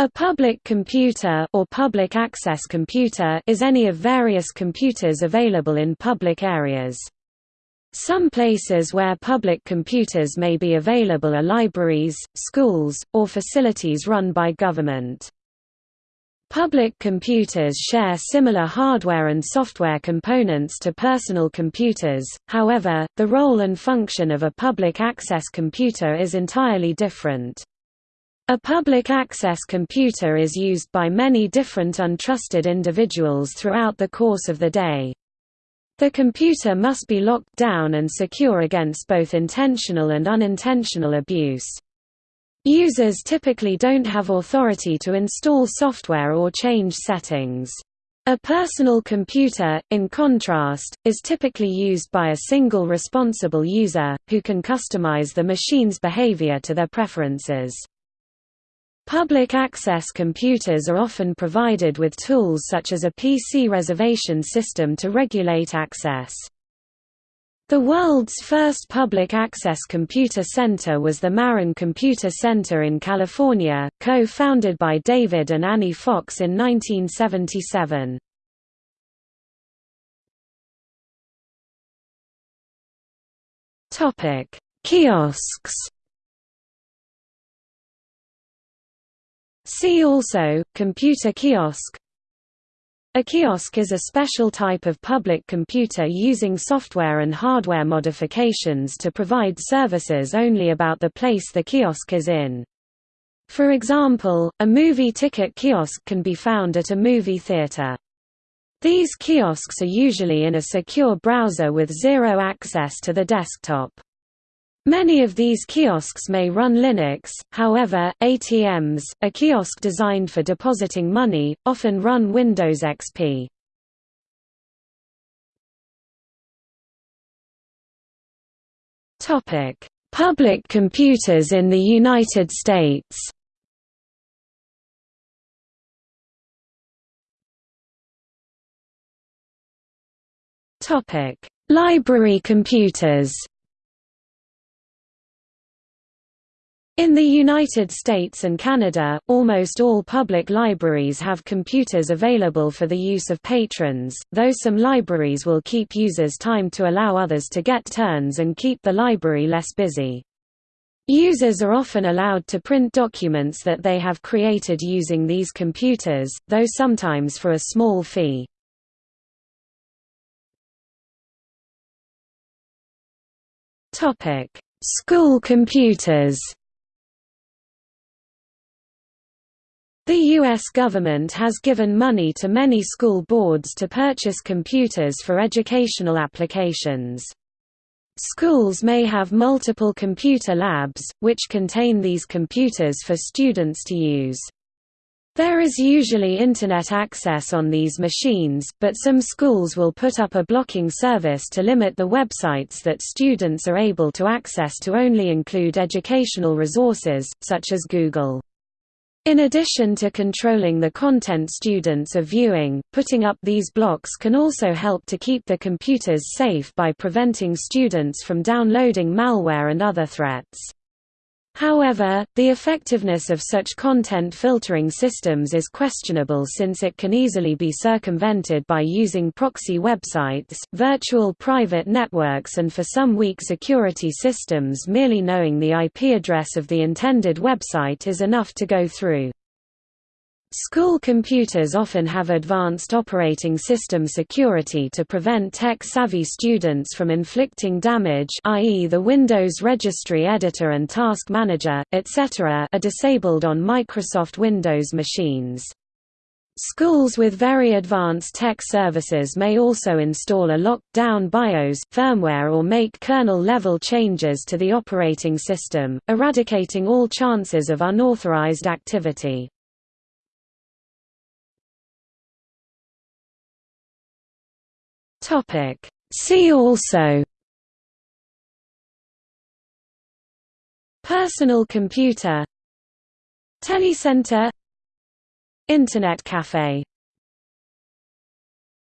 A public computer or public access computer is any of various computers available in public areas. Some places where public computers may be available are libraries, schools, or facilities run by government. Public computers share similar hardware and software components to personal computers, however, the role and function of a public access computer is entirely different. A public access computer is used by many different untrusted individuals throughout the course of the day. The computer must be locked down and secure against both intentional and unintentional abuse. Users typically don't have authority to install software or change settings. A personal computer, in contrast, is typically used by a single responsible user, who can customize the machine's behavior to their preferences. Public access computers are often provided with tools such as a PC reservation system to regulate access. The world's first public access computer center was the Marin Computer Center in California, co-founded by David and Annie Fox in 1977. Kiosks See also, computer kiosk A kiosk is a special type of public computer using software and hardware modifications to provide services only about the place the kiosk is in. For example, a movie ticket kiosk can be found at a movie theater. These kiosks are usually in a secure browser with zero access to the desktop. Many of these kiosks may run Linux, however, ATMs, a kiosk designed for depositing money, often run Windows XP. Public computers in the United States Library computers In the United States and Canada, almost all public libraries have computers available for the use of patrons, though some libraries will keep users time to allow others to get turns and keep the library less busy. Users are often allowed to print documents that they have created using these computers, though sometimes for a small fee. School computers The U.S. government has given money to many school boards to purchase computers for educational applications. Schools may have multiple computer labs, which contain these computers for students to use. There is usually Internet access on these machines, but some schools will put up a blocking service to limit the websites that students are able to access to only include educational resources, such as Google. In addition to controlling the content students are viewing, putting up these blocks can also help to keep the computers safe by preventing students from downloading malware and other threats. However, the effectiveness of such content filtering systems is questionable since it can easily be circumvented by using proxy websites, virtual private networks and for some weak security systems merely knowing the IP address of the intended website is enough to go through. School computers often have advanced operating system security to prevent tech-savvy students from inflicting damage i.e. the Windows Registry Editor and Task Manager, etc. are disabled on Microsoft Windows machines. Schools with very advanced tech services may also install a locked-down BIOS, firmware or make kernel-level changes to the operating system, eradicating all chances of unauthorized activity. Topic. See also Personal computer Telecenter Internet cafe